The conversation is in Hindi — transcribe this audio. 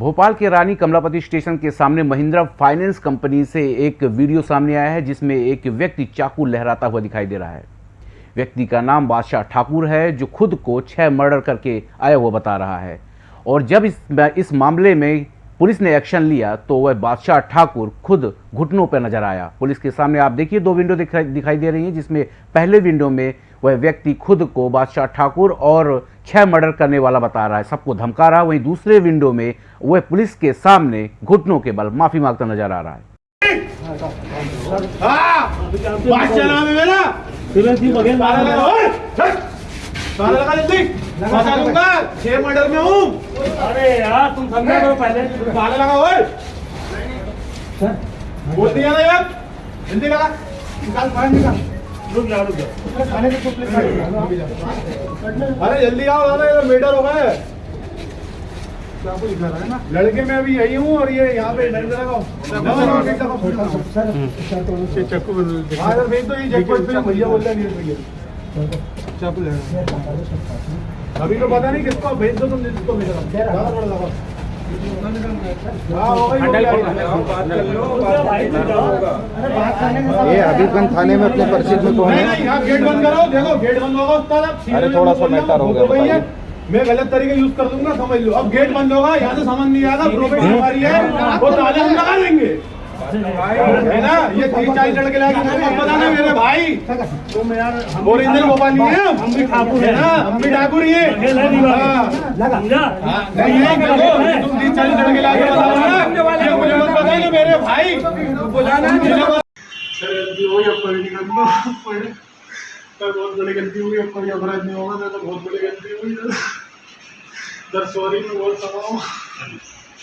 भोपाल के रानी कमलापति स्टेशन के सामने महिंद्रा फाइनेंस कंपनी से एक वीडियो सामने आया है, जिसमें एक व्यक्ति चाकू लहराता हुआ दिखाई दे रहा है। व्यक्ति का नाम बादशाह ठाकुर है, जो खुद को छह मर्डर करके आया हुआ बता रहा है। और जब इस इस मामले में पुलिस ने एक्शन लिया तो वह बादशाह ठाकुर खुद घुटनों पर नज़र आया। पुलिस के सामने आप देखिए, दो विंडो दिखाई दिखाई दे रही हैं, जिसमें पहले विंडो में वह व्यक्ति खुद को बादशाह ठाकुर और छह मर्डर करने वाला बता रहा है। सबको धमका रहा है वहीं दूसरे विंडो में वह पुलिस के सामने घुटनों के बल। माफ़ी माँगता नज़र आ रहा है। बोल दिया ना यार जल्दी लगा निकाल फ़ाइल निकाल अरे जल्दी आओ दादा ये मेडर हो गए। लड़के मैं अभी यही हूँ और ये यहाँ पे इधर इधर चक्कू हाँ इधर ये चेक भैया बोल रहे हैं। अभी तो पता नहीं किसको भेज दो तुम जिसको भेज। ये हबीबगंज थाने में अपने परिचित में कौन है? गेट बंद करो देखो गेट बंद होगा अरे थोड़ा सा मैटर हो गया। मैं गलत तरीके यूज़ कर दूँगा समझ लो। अब गेट बंद होगा यहाँ से समझ नहीं आएगा प्रोफेट हमारी है वो ताले हम लगा देंगे। है ना? ये तीस चालीस लड़के मत बताना मेरे भाई। तुम यार ओरिजिनल भोपाली है, हम भी ठाकुर है ना? हम भी ठाकुर ही है। है हाँ। तुम तीस चालीस लड़के लाके बताओ मुझे मत बताइए मेरे भाई। बुलाना गलती हुई अब कोई नहीं बहुत बड़ी गलती हुई अब कोई अपराध नहीं होगा तो बहुत बड़ी गलती हुई सर, सॉरी, मैं सकता हूँ।